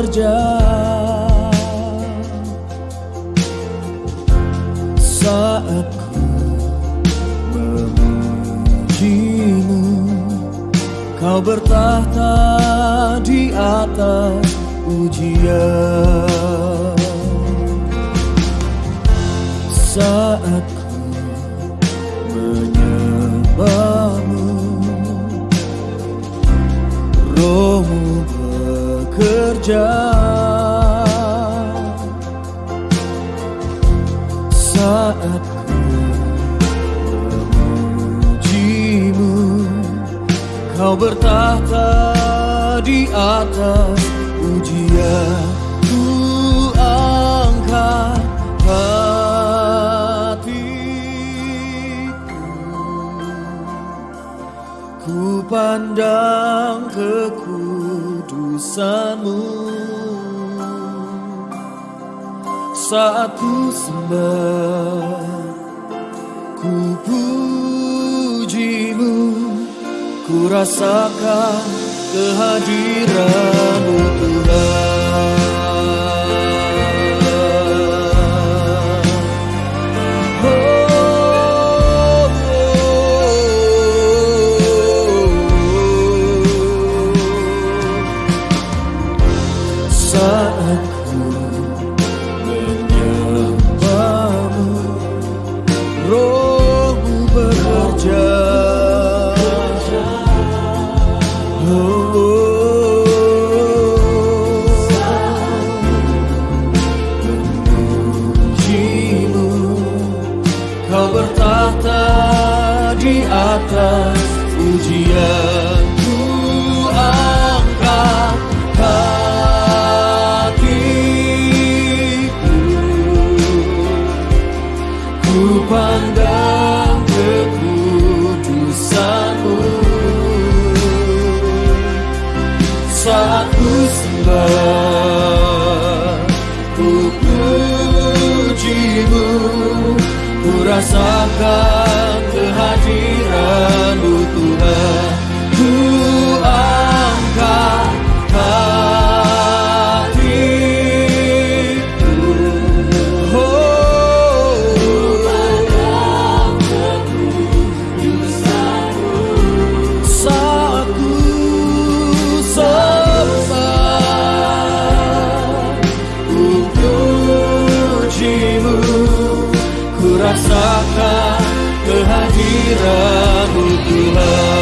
bekerja. Saat ku memujimu Kau bertahta di atas ujian. Saat ku menyembahmu Rohmu bekerja Saat memujimu Kau bertahta di atas Ku pandang kekudusanmu Saat ku sembah Ku pujimu. Ku rasakan kehadiranmu Tuhan Saat ku menyembahmu Rohmu bekerja. Memujimu Kau bertahta di atas pandang kekudusanmu Saat ku sembah Ku pujimu Ku rasakan dirimu Ku rasakan kehadiranmu Tuhan